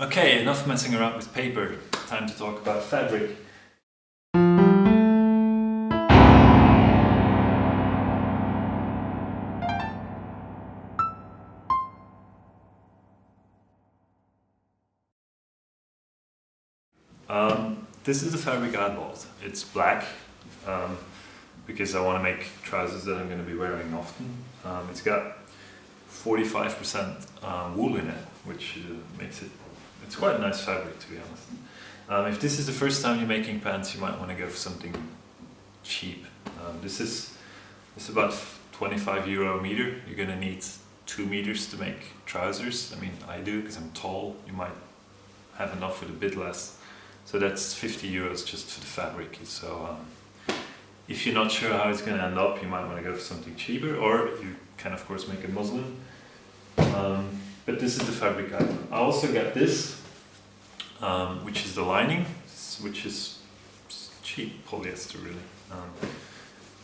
Okay, enough messing around with paper. Time to talk about fabric. Um, this is the fabric I bought. It's black um, because I want to make trousers that I'm going to be wearing often. Um, it's got 45% uh, wool in it, which uh, makes it, it's quite a nice fabric to be honest. Um, if this is the first time you're making pants, you might want to go for something cheap. Um, this is it's about 25 euro a meter. You're to need two meters to make trousers. I mean, I do because I'm tall. You might have enough with a bit less. So that's 50 euros just for the fabric. So um, if you're not sure how it's to end up, you might want to go for something cheaper, or you can of course make a muslin. But this is the fabric I I also got this, um, which is the lining, which is cheap polyester really. Um,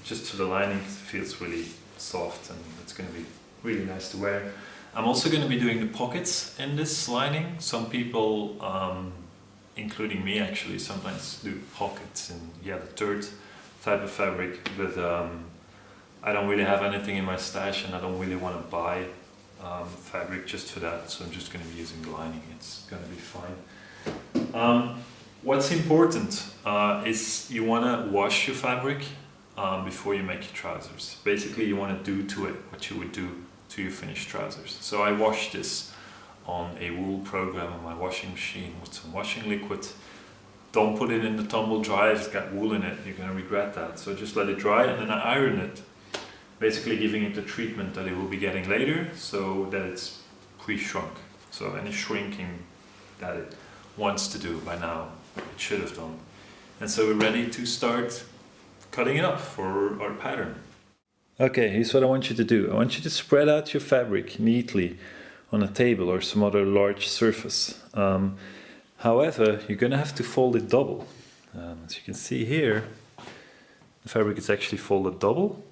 just to the lining, it feels really soft and it's going to be really nice to wear. I'm also going to be doing the pockets in this lining. Some people um, including me actually, sometimes do pockets and yeah, the third type of fabric, but um, I don't really have anything in my stash and I don't really want to buy um, fabric just for that, so I'm just going to be using the lining, it's going to be fine. Um, what's important uh, is you want to wash your fabric um, before you make your trousers. Basically you want to do to it what you would do to your finished trousers. So I washed this on a wool program on my washing machine with some washing liquid. Don't put it in the tumble dryer, it's got wool in it, you're going to regret that. So just let it dry and then I iron it, basically giving it the treatment that it will be getting later so that it's pre-shrunk. So any shrinking that it wants to do by now, it should have done. And so we're ready to start cutting it up for our pattern. Okay, here's what I want you to do. I want you to spread out your fabric neatly on a table or some other large surface. Um, however, you're going to have to fold it double. Um, as you can see here, the fabric is actually folded double.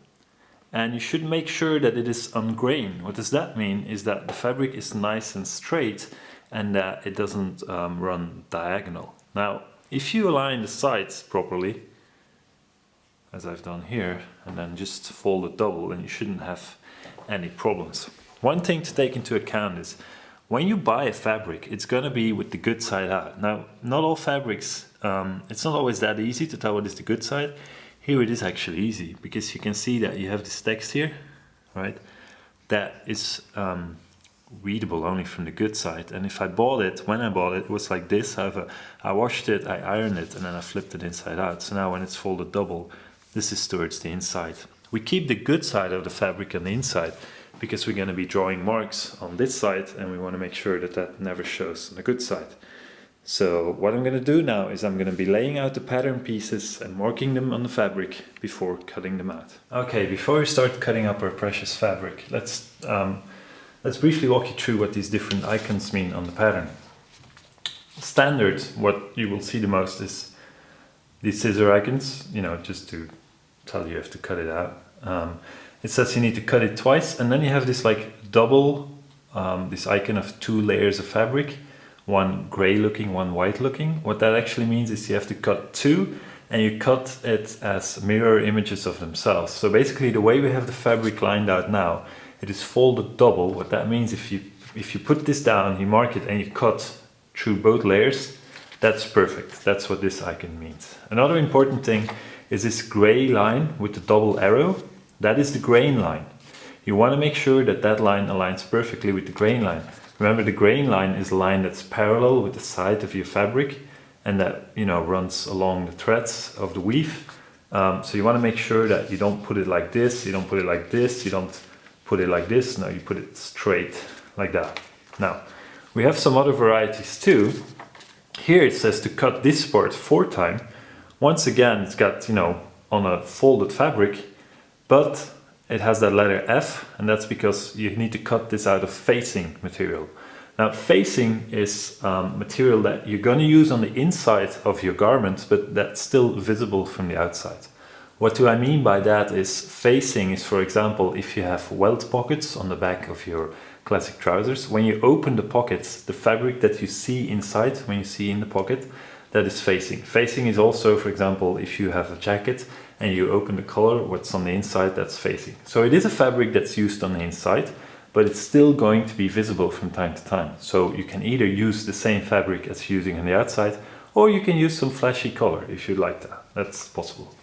And you should make sure that it is on grain. What does that mean? Is that the fabric is nice and straight and that it doesn't um, run diagonal. Now, if you align the sides properly, as I've done here, and then just fold it double, then you shouldn't have any problems. One thing to take into account is when you buy a fabric, it's going to be with the good side out. Now, not all fabrics, um, it's not always that easy to tell what is the good side. Here it is actually easy because you can see that you have this text here, right? That is um, readable only from the good side. And if I bought it, when I bought it, it was like this. I washed it, I ironed it, and then I flipped it inside out. So now when it's folded double, this is towards the inside. We keep the good side of the fabric on the inside because we're going to be drawing marks on this side and we want to make sure that that never shows on the good side. So what I'm going to do now is I'm going to be laying out the pattern pieces and marking them on the fabric before cutting them out. Okay, before we start cutting up our precious fabric, let's, um, let's briefly walk you through what these different icons mean on the pattern. Standard, what you will see the most is these scissor icons, you know, just to tell you, you have to cut it out. Um, it says you need to cut it twice and then you have this like double um, this icon of two layers of fabric one gray looking one white looking. What that actually means is you have to cut two and you cut it as mirror images of themselves. So basically the way we have the fabric lined out now it is folded double. What that means if you if you put this down you mark it and you cut through both layers that's perfect. That's what this icon means. Another important thing is this gray line with the double arrow. That is the grain line. You want to make sure that that line aligns perfectly with the grain line. Remember the grain line is a line that's parallel with the side of your fabric and that you know runs along the threads of the weave. Um, so you want to make sure that you don't put it like this, you don't put it like this, you don't put it like this, no you put it straight like that. Now we have some other varieties too. Here it says to cut this part four time. Once again it's got you know on a folded fabric but it has that letter F and that's because you need to cut this out of facing material. Now facing is um, material that you're going to use on the inside of your garment but that's still visible from the outside. What do I mean by that is facing is for example if you have welt pockets on the back of your classic trousers, when you open the pockets, the fabric that you see inside, when you see in the pocket, that is facing. Facing is also, for example, if you have a jacket and you open the collar, what's on the inside, that's facing. So it is a fabric that's used on the inside, but it's still going to be visible from time to time. So you can either use the same fabric as using on the outside, or you can use some flashy color if you like that. That's possible.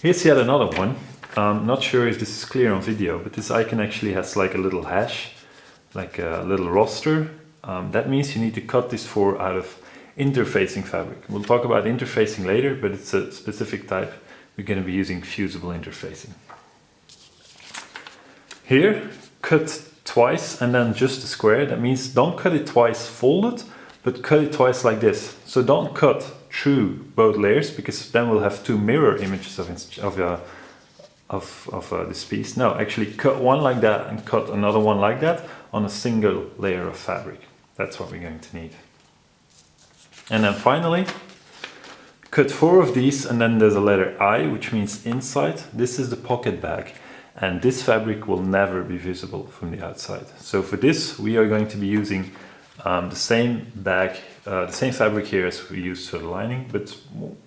Here's yet another one. I'm not sure if this is clear on video, but this icon actually has like a little hash, like a little roster. Um, that means you need to cut this four out of interfacing fabric. We'll talk about interfacing later, but it's a specific type. We're going to be using fusible interfacing. Here, cut twice and then just a square. That means don't cut it twice folded, but cut it twice like this. So don't cut through both layers because then we'll have two mirror images of, of, uh, of, of uh, this piece. No, actually cut one like that and cut another one like that on a single layer of fabric. That's what we're going to need. And then finally, cut four of these and then there's a letter I, which means inside. This is the pocket bag and this fabric will never be visible from the outside. So for this, we are going to be using um, the same bag, uh, the same fabric here as we used for the lining, but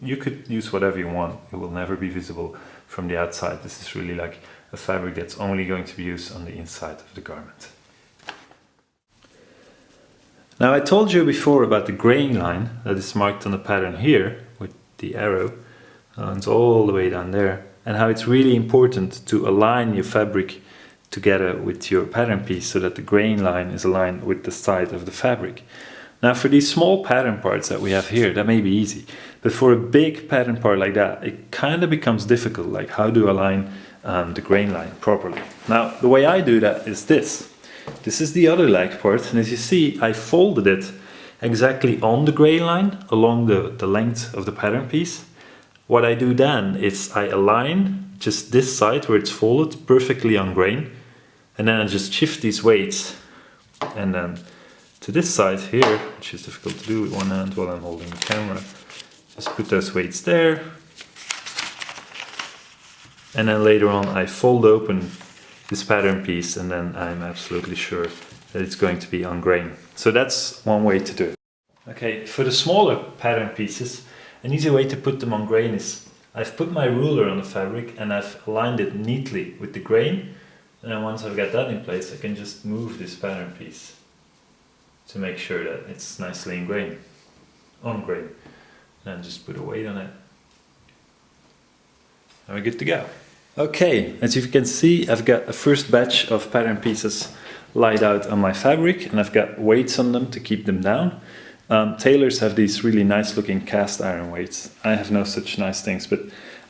you could use whatever you want. It will never be visible from the outside. This is really like a fabric that's only going to be used on the inside of the garment. Now I told you before about the grain line that is marked on the pattern here with the arrow. Uh, it's all the way down there and how it's really important to align your fabric together with your pattern piece so that the grain line is aligned with the side of the fabric. Now for these small pattern parts that we have here, that may be easy. But for a big pattern part like that, it kind of becomes difficult, like how to align um, the grain line properly. Now the way I do that is this. This is the other leg part, and as you see, I folded it exactly on the grain line along the, the length of the pattern piece. What I do then is I align just this side where it's folded perfectly on grain and then I just shift these weights and then to this side here, which is difficult to do with one hand while I'm holding the camera, just put those weights there. And then later on I fold open this pattern piece and then I'm absolutely sure that it's going to be on grain. So that's one way to do it. Okay, for the smaller pattern pieces, an easy way to put them on grain is I've put my ruler on the fabric and I've aligned it neatly with the grain and then once I've got that in place, I can just move this pattern piece to make sure that it's nicely ingrained, on grain. And just put a weight on it. And we're good to go. Okay, as you can see, I've got a first batch of pattern pieces laid out on my fabric and I've got weights on them to keep them down. Um, tailors have these really nice looking cast iron weights. I have no such nice things, but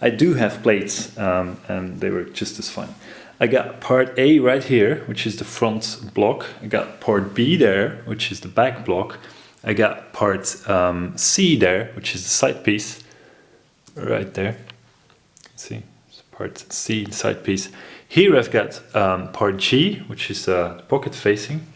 I do have plates um, and they work just as fine. I got part A right here, which is the front block. I got part B there, which is the back block. I got part um, C there, which is the side piece, right there. See, part C, side piece. Here I've got um, part G, which is uh, pocket facing.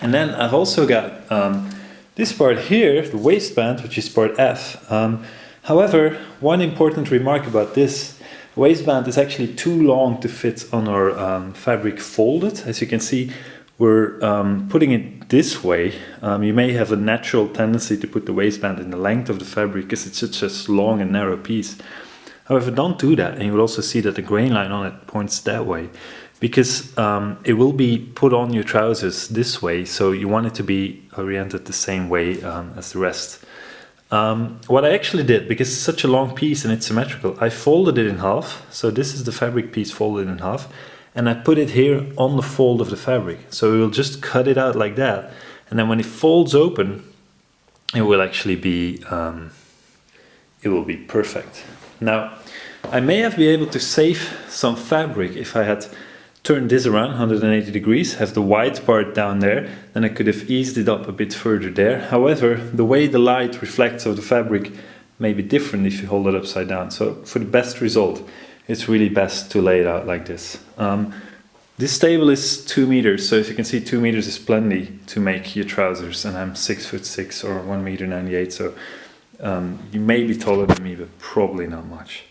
And then I've also got um, this part here, the waistband, which is part F. Um, however, one important remark about this waistband is actually too long to fit on our um, fabric folded. As you can see, we're um, putting it this way. Um, you may have a natural tendency to put the waistband in the length of the fabric because it's such a long and narrow piece. However, don't do that and you will also see that the grain line on it points that way because um, it will be put on your trousers this way so you want it to be oriented the same way um, as the rest. Um, what I actually did, because it's such a long piece and it's symmetrical, I folded it in half. So this is the fabric piece folded in half. And I put it here on the fold of the fabric. So we will just cut it out like that. And then when it folds open, it will actually be, um, it will be perfect. Now, I may have been able to save some fabric if I had turned this around 180 degrees, have the white part down there, then I could have eased it up a bit further there. However, the way the light reflects of the fabric may be different if you hold it upside down. So for the best result, it's really best to lay it out like this. Um, this table is two meters, so if you can see two meters is plenty to make your trousers, and I'm six foot six or one meter 98, so um, you may be taller than me, but probably not much.